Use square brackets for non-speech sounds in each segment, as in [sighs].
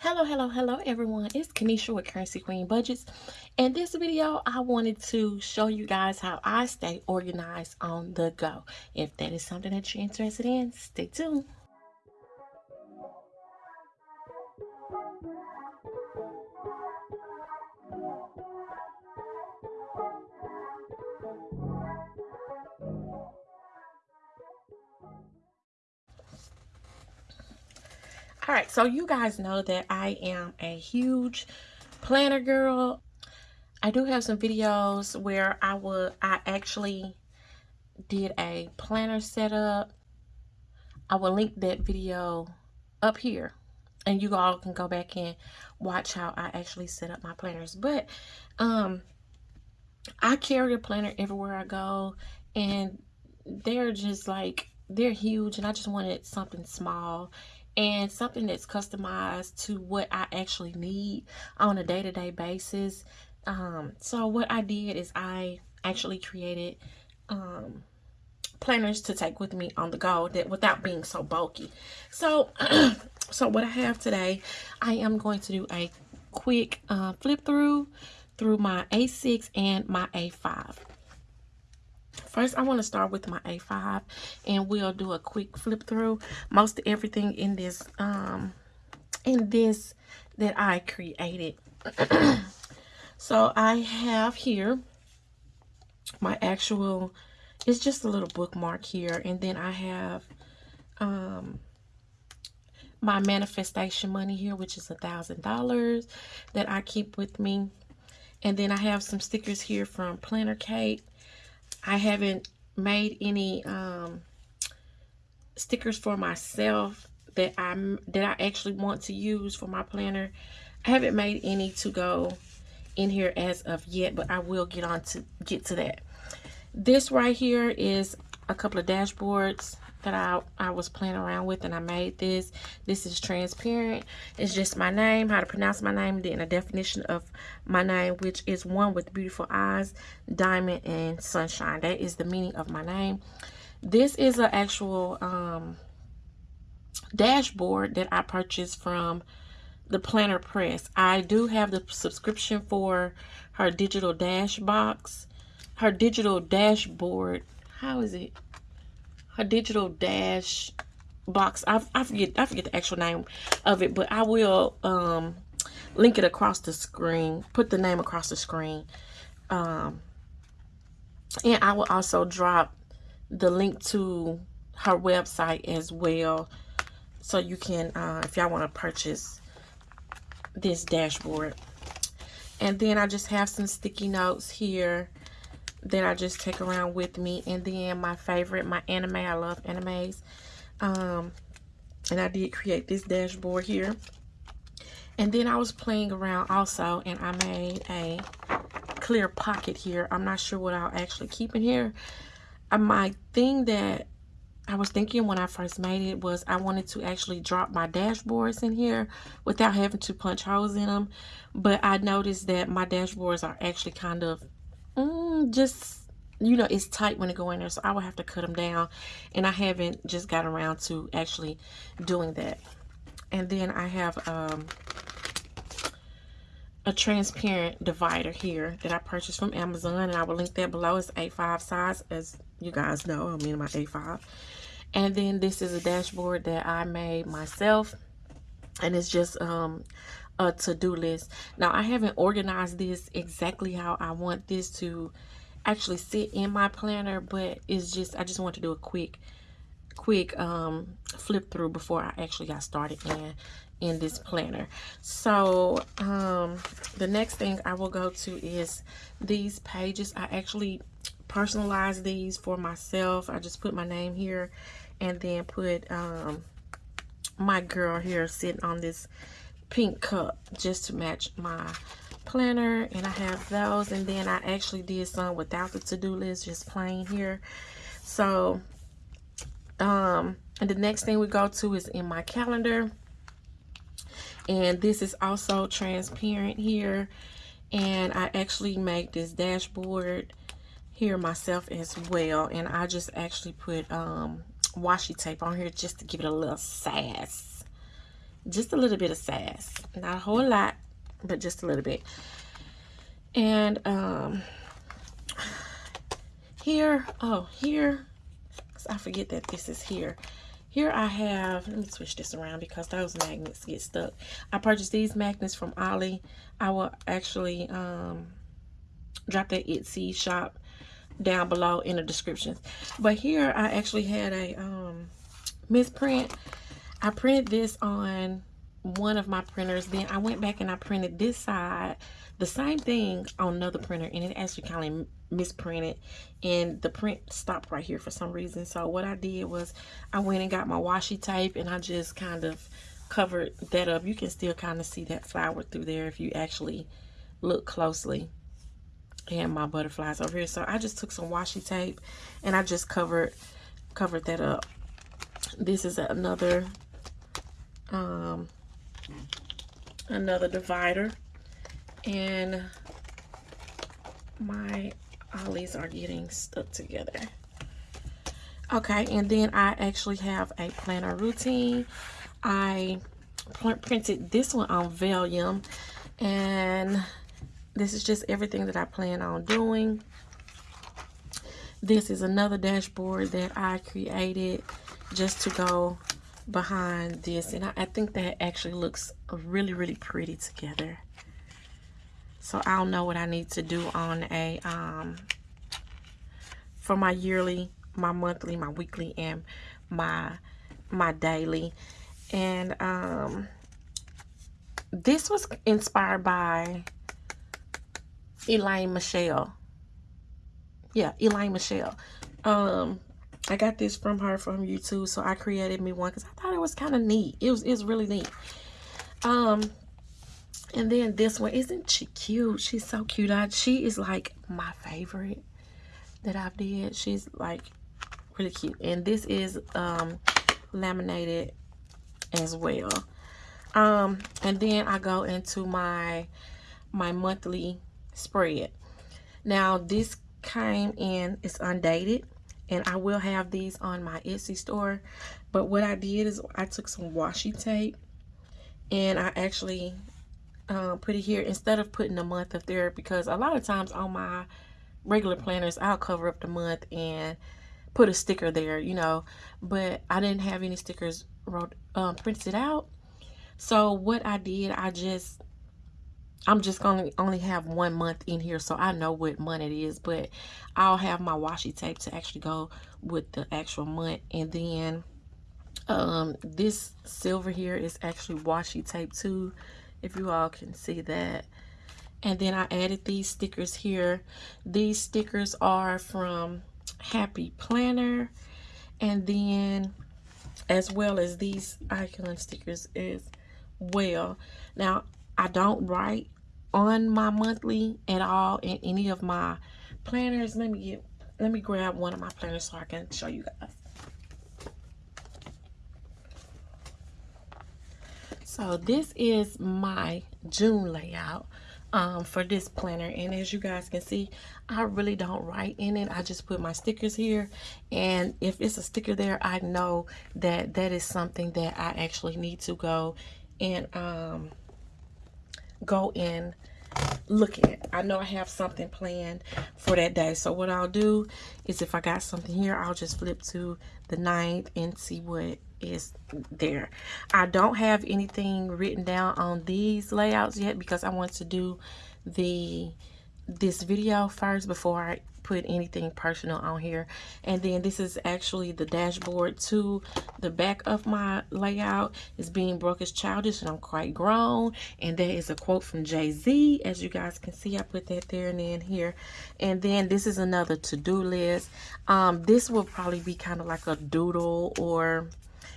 Hello, hello, hello everyone. It's Kanisha with Currency Queen Budgets. In this video, I wanted to show you guys how I stay organized on the go. If that is something that you're interested in, stay tuned. All right so you guys know that i am a huge planner girl. I do have some videos where i would i actually did a planner setup. I will link that video up here and you all can go back and watch how i actually set up my planners. But um i carry a planner everywhere i go and they're just like they're huge and i just wanted something small and something that's customized to what I actually need on a day-to-day -day basis. Um, so what I did is I actually created um, planners to take with me on the go that without being so bulky. So, [clears throat] so what I have today, I am going to do a quick uh, flip through through my A6 and my A5. First, I want to start with my A5 and we'll do a quick flip through. Most everything in this, um, in this that I created. [clears throat] so I have here my actual, it's just a little bookmark here. And then I have, um, my manifestation money here, which is a thousand dollars that I keep with me. And then I have some stickers here from Planner Kate I haven't made any um, stickers for myself that I that I actually want to use for my planner. I haven't made any to go in here as of yet, but I will get on to get to that. This right here is a couple of dashboards that I, I was playing around with and I made this. This is transparent. It's just my name, how to pronounce my name, then a definition of my name, which is one with beautiful eyes, diamond, and sunshine. That is the meaning of my name. This is an actual um, dashboard that I purchased from the Planner Press. I do have the subscription for her digital dash box, her digital dashboard. How is it? Her digital dash box. I, I forget I forget the actual name of it, but I will um, link it across the screen. Put the name across the screen. Um, and I will also drop the link to her website as well. So you can, uh, if y'all want to purchase this dashboard. And then I just have some sticky notes here that I just take around with me. And then my favorite, my anime. I love animes. Um, and I did create this dashboard here. And then I was playing around also and I made a clear pocket here. I'm not sure what I'll actually keep in here. Uh, my thing that I was thinking when I first made it was I wanted to actually drop my dashboards in here without having to punch holes in them. But I noticed that my dashboards are actually kind of mm, just you know it's tight when it go in there so I will have to cut them down. And I haven't just got around to actually doing that. And then I have um, a transparent divider here that I purchased from Amazon and I will link that below. It's A5 size as you guys know I'm in my A5 and then this is a dashboard that I made myself and it's just um, a to-do list. Now, I haven't organized this exactly how I want this to actually sit in my planner, but it's just, I just want to do a quick, quick um, flip through before I actually got started in, in this planner. So, um, the next thing I will go to is these pages. I actually personalize these for myself. I just put my name here and then put um, my girl here sitting on this pink cup just to match my planner and I have those and then I actually did some without the to-do list just plain here. So um and the next thing we go to is in my calendar and this is also transparent here and I actually make this dashboard here myself as well and I just actually put um washi tape on here just to give it a little sass just a little bit of sass. Not a whole lot, but just a little bit. And um, here, oh, here, I forget that this is here. Here I have, let me switch this around because those magnets get stuck. I purchased these magnets from Ollie. I will actually um, drop that Etsy shop down below in the description. But here I actually had a um, misprint. I printed this on one of my printers. Then I went back and I printed this side, the same thing on another printer. And it actually kind of misprinted. And the print stopped right here for some reason. So what I did was I went and got my washi tape and I just kind of covered that up. You can still kind of see that flower through there if you actually look closely and my butterflies over here. So I just took some washi tape and I just covered covered that up. This is another um another divider and my ollies are getting stuck together. Okay, and then I actually have a planner routine. I printed this one on vellum and this is just everything that I plan on doing. This is another dashboard that I created just to go behind this. And I, I think that actually looks really, really pretty together. So I'll know what I need to do on a, um, for my yearly, my monthly, my weekly, and my, my daily. And, um, this was inspired by Elaine Michelle. Yeah, Elaine Michelle. Um, I got this from her from YouTube, so I created me one because I thought it was kind of neat. It was, it was really neat. Um, and then this one, isn't she cute? She's so cute. I, she is like my favorite that I've did. She's like really cute. And this is um, laminated as well. Um, and then I go into my my monthly spread. Now this came in, it's undated and I will have these on my Etsy store. But what I did is I took some washi tape and I actually uh, put it here instead of putting a month up there because a lot of times on my regular planners I'll cover up the month and put a sticker there, you know. But I didn't have any stickers wrote um, printed out. So what I did, I just I'm just going to only have one month in here so I know what month it is. But I'll have my washi tape to actually go with the actual month. And then um, this silver here is actually washi tape too. If you all can see that. And then I added these stickers here. These stickers are from Happy Planner. And then as well as these icon stickers as well. Now, I don't write on my monthly at all in any of my planners. Let me get let me grab one of my planners so I can show you guys. So this is my June layout um, for this planner. And as you guys can see, I really don't write in it. I just put my stickers here. And if it's a sticker there, I know that that is something that I actually need to go and um, go in look at. I know I have something planned for that day. So what I'll do is if I got something here, I'll just flip to the ninth and see what is there. I don't have anything written down on these layouts yet because I want to do the this video first before I put anything personal on here. And then this is actually the dashboard to the back of my layout. Is being broke is childish and I'm quite grown. And that is a quote from Jay-Z. As you guys can see I put that there and then here. And then this is another to-do list. Um this will probably be kind of like a doodle or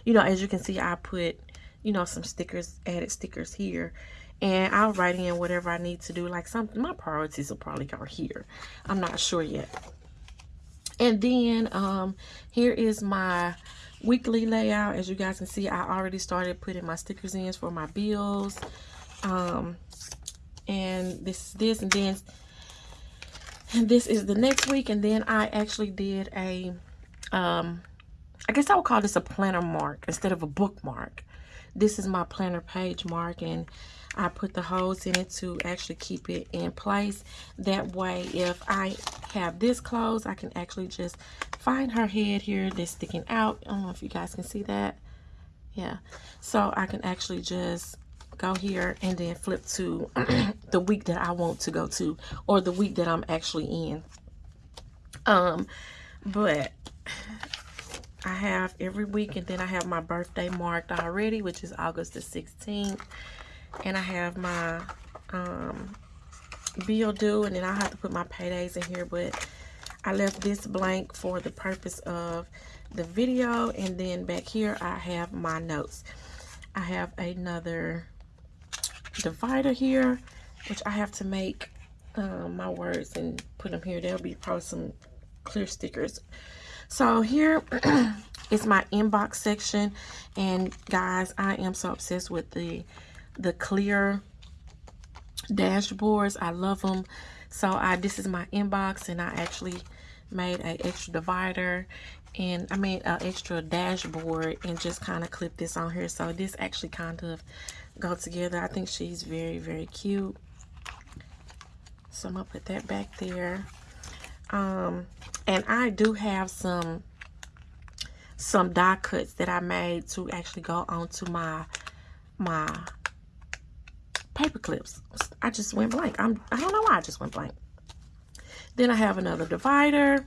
you know as you can see I put you know some stickers added stickers here and I'll write in whatever I need to do. Like something, my priorities will probably go here. I'm not sure yet. And then um, here is my weekly layout. As you guys can see, I already started putting my stickers in for my bills. Um, and this is this, and then and this is the next week. And then I actually did a, um, I guess I would call this a planner mark instead of a bookmark. this is my planner page mark and I put the holes in it to actually keep it in place. That way, if I have this closed, I can actually just find her head here that's sticking out. I don't know if you guys can see that. Yeah. So I can actually just go here and then flip to [clears throat] the week that I want to go to or the week that I'm actually in. Um, but [sighs] I have every week and then I have my birthday marked already, which is August the 16th and I have my um, bill due and then I have to put my paydays in here but I left this blank for the purpose of the video and then back here I have my notes. I have another divider here which I have to make um, my words and put them here. There'll be probably some clear stickers. So here [clears throat] is my inbox section and guys I am so obsessed with the the clear dashboards. I love them. So I this is my inbox and I actually made an extra divider and I made an extra dashboard and just kind of clip this on here. So this actually kind of go together. I think she's very, very cute. So I'm gonna put that back there. Um, and I do have some some die cuts that I made to actually go onto my my paper clips. I just went blank. I'm, I don't know why I just went blank. Then I have another divider.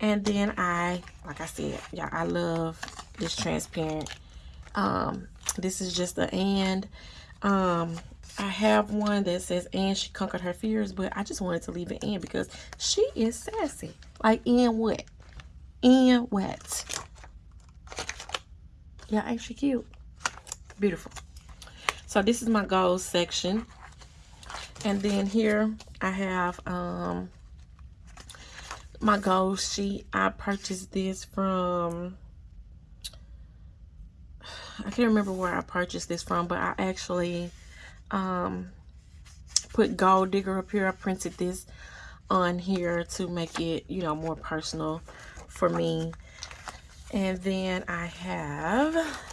And then I, like I said, yeah, I love this transparent. Um, this is just the and. Um, I have one that says and she conquered her fears, but I just wanted to leave it in because she is sassy. Like in what? In what? Yeah, ain't she cute? Beautiful. So this is my goals section. And then here I have um, my goals sheet. I purchased this from, I can't remember where I purchased this from, but I actually um, put Gold Digger up here. I printed this on here to make it, you know, more personal for me. And then I have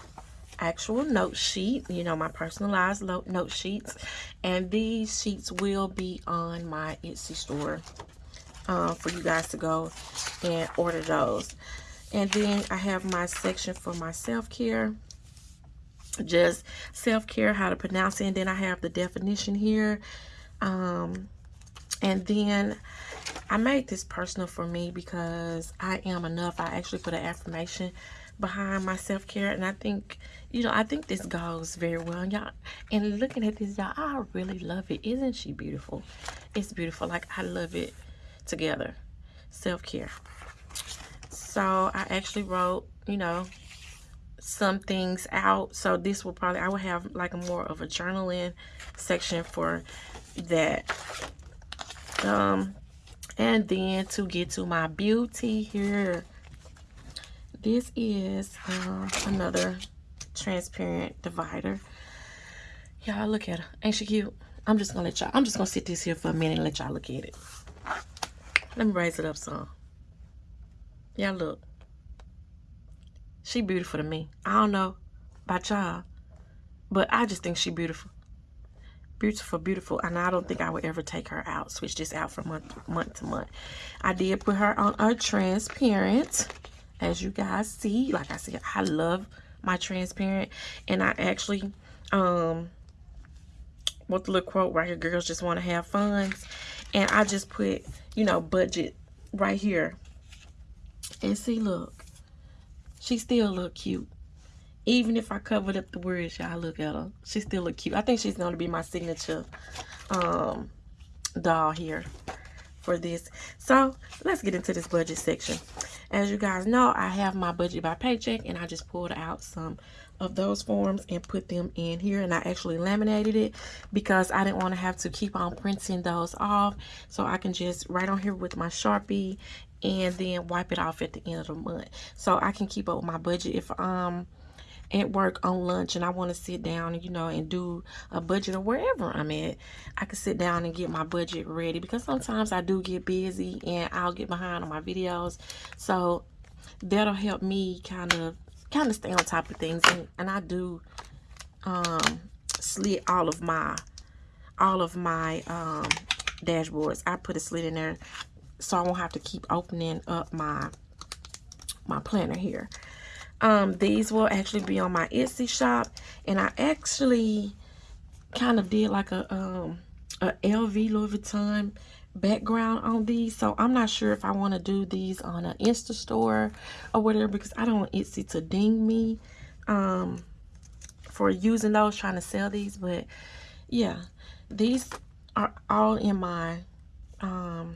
actual note sheet, you know, my personalized note sheets. And these sheets will be on my Etsy store uh, for you guys to go and order those. And then I have my section for my self-care. Just self-care, how to pronounce it. And then I have the definition here. Um, and then I made this personal for me because I am enough. I actually put an affirmation behind my self-care and I think you know I think this goes very well. Y'all and looking at this y'all I really love it. Isn't she beautiful? It's beautiful. Like I love it together. Self-care. So I actually wrote you know some things out. So this will probably I will have like a more of a journaling section for that. Um and then to get to my beauty here this is uh, another transparent divider. Y'all look at her. Ain't she cute? I'm just gonna let y'all, I'm just gonna sit this here for a minute and let y'all look at it. Let me raise it up some. Y'all look. She beautiful to me. I don't know about y'all, but I just think she beautiful. Beautiful, beautiful. And I don't think I would ever take her out, switch this out from month, month to month. I did put her on a transparent as you guys see like i said i love my transparent. And i actually um what the little quote right here girls just want to have fun. And i just put you know budget right here. And see look she still look cute. Even if i covered up the words y'all look at her. She still look cute. I think she's going to be my signature um doll here for this. So let's get into this budget section. As you guys know, I have my budget by paycheck and I just pulled out some of those forms and put them in here and I actually laminated it because I didn't want to have to keep on printing those off. So I can just write on here with my Sharpie and then wipe it off at the end of the month. So I can keep up with my budget if um at work on lunch and I want to sit down, and you know, and do a budget or wherever I'm at, I can sit down and get my budget ready because sometimes I do get busy and I'll get behind on my videos. So that'll help me kind of kind of stay on top of things and, and I do um, slit all of my all of my um, dashboards. I put a slit in there so I won't have to keep opening up my my planner here. Um, these will actually be on my Etsy shop, and I actually kind of did like a um a LV Louis Vuitton background on these. So i'm not sure if i want to do these on an insta store or whatever because i don't want etsy to ding me um for using those trying to sell these. But yeah these are all in my um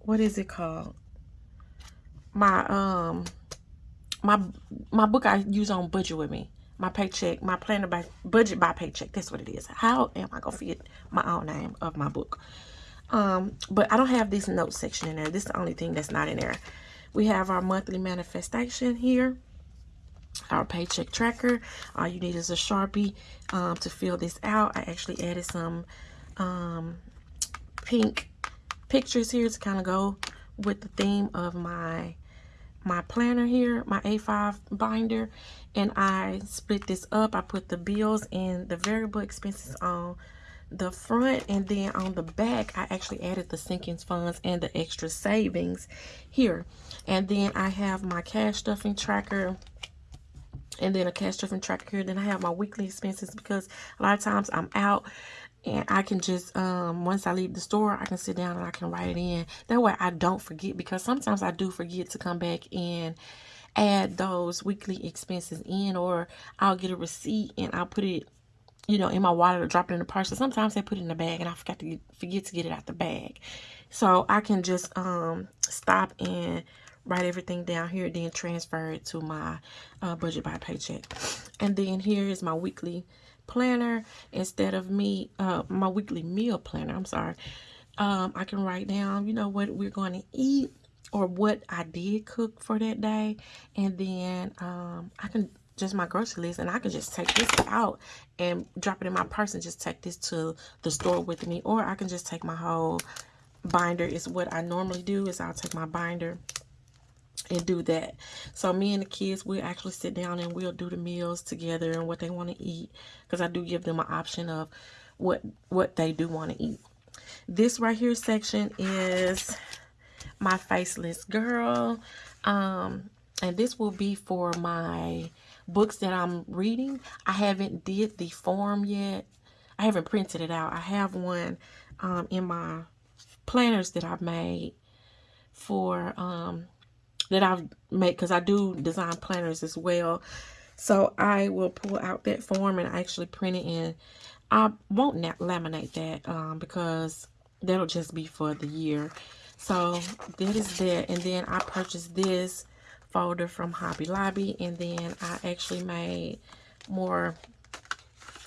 what is it called? My um my my book i use on budget with me. My paycheck my planner by budget by paycheck. That's what it is. How am i gonna fit my own name of my book? Um but i don't have this note section in there. This is the only thing that's not in there. We have our monthly manifestation here our paycheck tracker. All you need is a sharpie um, to fill this out. I actually added some um, pink pictures here to kind of go with the theme of my my planner here my a5 binder and i split this up. I put the bills and the variable expenses on the front and then on the back I actually added the sinking funds and the extra savings here. And then I have my cash stuffing tracker and then a cash stuffing tracker here. Then I have my weekly expenses because a lot of times I'm out and I can just um once I leave the store I can sit down and I can write it in that way I don't forget because sometimes I do forget to come back and add those weekly expenses in or I'll get a receipt and I'll put it you know, in my wallet or drop it in the purse. So sometimes I put it in the bag and I forgot to get, forget to get it out the bag. So I can just um, stop and write everything down here, then transfer it to my uh, budget by paycheck. And then here is my weekly planner. Instead of me, uh, my weekly meal planner, I'm sorry. Um, I can write down, you know, what we're going to eat or what I did cook for that day. And then um, I can just my grocery list and I can just take this out and drop it in my purse and just take this to the store with me or I can just take my whole binder is what I normally do is I'll take my binder and do that so me and the kids we'll actually sit down and we'll do the meals together and what they want to eat because I do give them an option of what what they do want to eat this right here section is my faceless girl um and this will be for my books that I'm reading. I haven't did the form yet. I haven't printed it out. I have one um, in my planners that I've made for um, that I've made because I do design planners as well. So I will pull out that form and actually print it in. I won't laminate that um, because that'll just be for the year. So that is that. And then I purchased this folder from Hobby Lobby and then I actually made more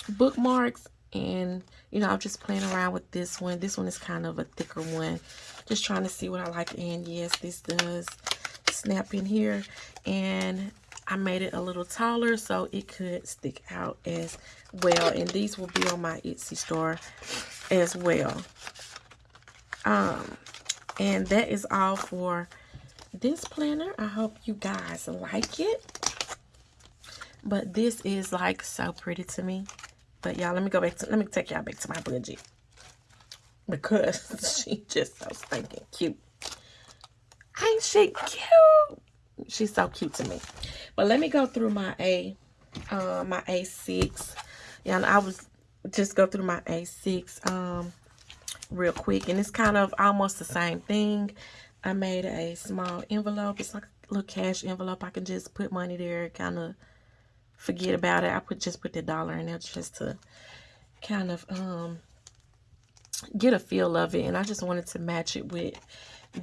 bookmarks and you know I'm just playing around with this one this one is kind of a thicker one just trying to see what I like and yes this does snap in here and I made it a little taller so it could stick out as well and these will be on my Etsy store as well um and that is all for this planner. I hope you guys like it. But this is like so pretty to me. But y'all, let me go back to, let me take y'all back to my budget. Because [laughs] she just so stinking cute. Ain't she cute? She's so cute to me. But let me go through my A, uh, my A6. Yeah, I was just go through my A6 um, real quick. And it's kind of almost the same thing. I made a small envelope. It's like a little cash envelope. I can just put money there, kind of forget about it. I put just put the dollar in there just to kind of um get a feel of it. And I just wanted to match it with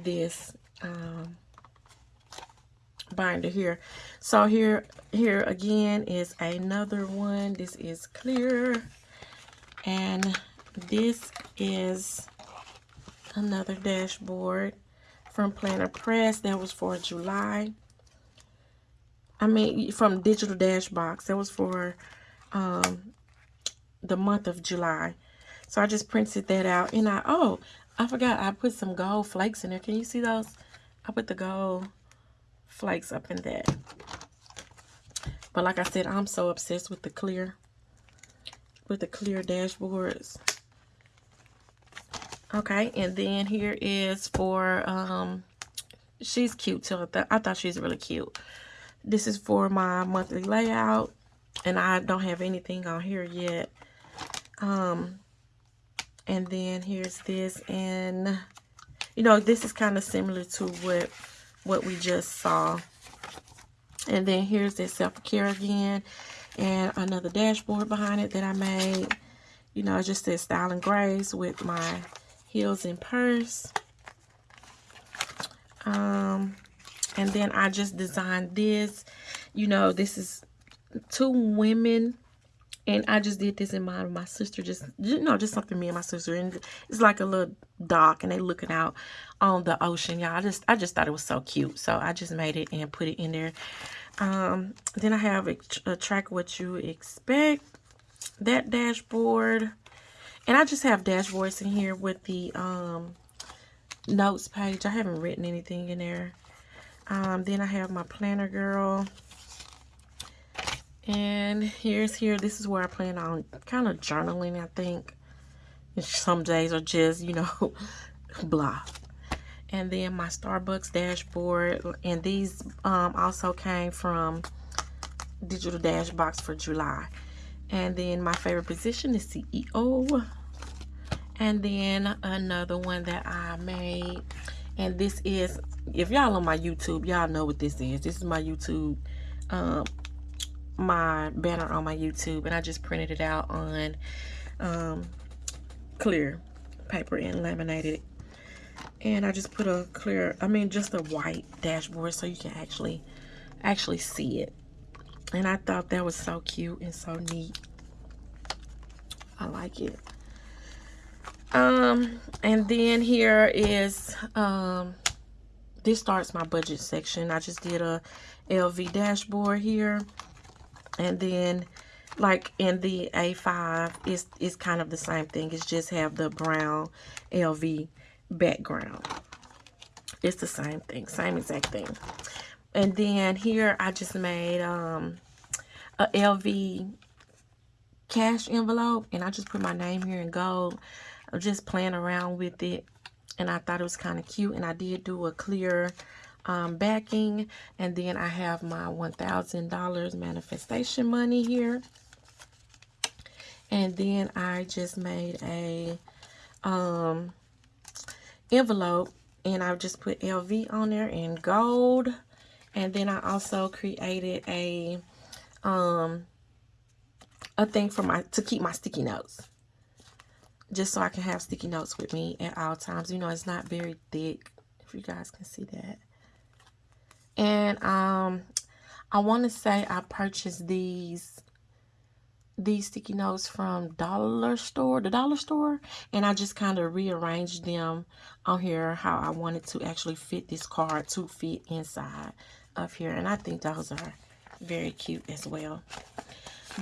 this um binder here. So here here again is another one. This is clear. And this is another dashboard from Planner Press. That was for July. I mean, from Digital Dash Box. That was for um, the month of July. So I just printed that out. And I, oh, I forgot I put some gold flakes in there. Can you see those? I put the gold flakes up in that. But like I said, I'm so obsessed with the clear, with the clear dashboards. Okay, and then here is for, um, she's cute too. I, th I thought she's really cute. This is for my monthly layout, and I don't have anything on here yet. Um, and then here's this, and you know, this is kind of similar to what what we just saw. And then here's this self-care again, and another dashboard behind it that I made. You know, just this style and grace with my heels and purse. Um, and then I just designed this. You know, this is two women. And I just did this in mind my sister. Just, you know, just something me and my sister. And it's like a little dock. And they looking out on the ocean, y'all. I just, I just thought it was so cute. So I just made it and put it in there. Um, then I have a, a track what you expect. That dashboard. And I just have dashboards in here with the um, notes page. I haven't written anything in there. Um, then I have my planner girl. And here's here. This is where I plan on kind of journaling, I think. Some days are just, you know, [laughs] blah. And then my Starbucks dashboard. And these um, also came from Digital Dash Box for July. And then my favorite position is CEO. And then another one that I made. And this is, if y'all on my YouTube, y'all know what this is. This is my YouTube, um, my banner on my YouTube. And I just printed it out on um, clear paper and laminated it. And I just put a clear, I mean, just a white dashboard so you can actually, actually see it. And I thought that was so cute and so neat. I like it. Um, and then here is, um, this starts my budget section. I just did a LV dashboard here. And then, like in the A5, it's, it's kind of the same thing. It's just have the brown LV background. It's the same thing, same exact thing. And then here I just made um, a LV cash envelope and I just put my name here in gold I'm just playing around with it and I thought it was kind of cute and I did do a clear um, backing and then I have my $1,000 manifestation money here and then I just made a um, envelope and I just put LV on there in gold and then I also created a um a thing for my to keep my sticky notes just so I can have sticky notes with me at all times. You know, it's not very thick, if you guys can see that. And um, I want to say I purchased these these sticky notes from dollar store the dollar store and i just kind of rearranged them on here how i wanted to actually fit this card to fit inside of here and i think those are very cute as well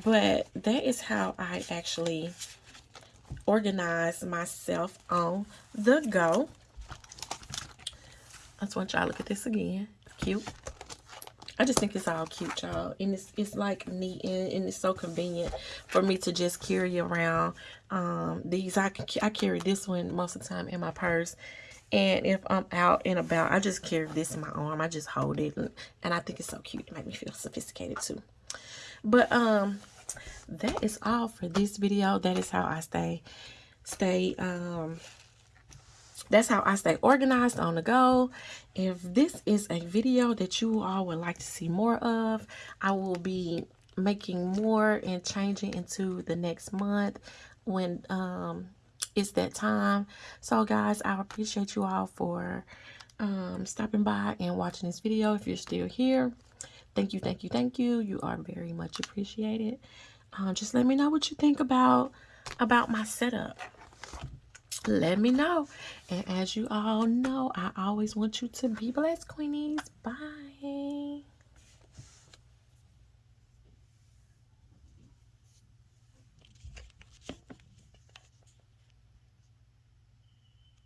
but that is how i actually organize myself on the go. I just want y'all to look at this again. Cute. I just think it's all cute, y'all. And it's, it's like neat and, and, it's so convenient for me to just carry around um, these. I, I carry this one most of the time in my purse. And if I'm out and about, I just carry this in my arm. I just hold it. And, and I think it's so cute. It makes me feel sophisticated too. But um, that is all for this video. That is how I stay, stay, um, that's how I stay organized on the go. If this is a video that you all would like to see more of, I will be making more and changing into the next month when um, it's that time. So guys, I appreciate you all for um, stopping by and watching this video. If you're still here, thank you, thank you, thank you. You are very much appreciated. Um, just let me know what you think about about my setup let me know. And as you all know, I always want you to be blessed, Queenies. Bye.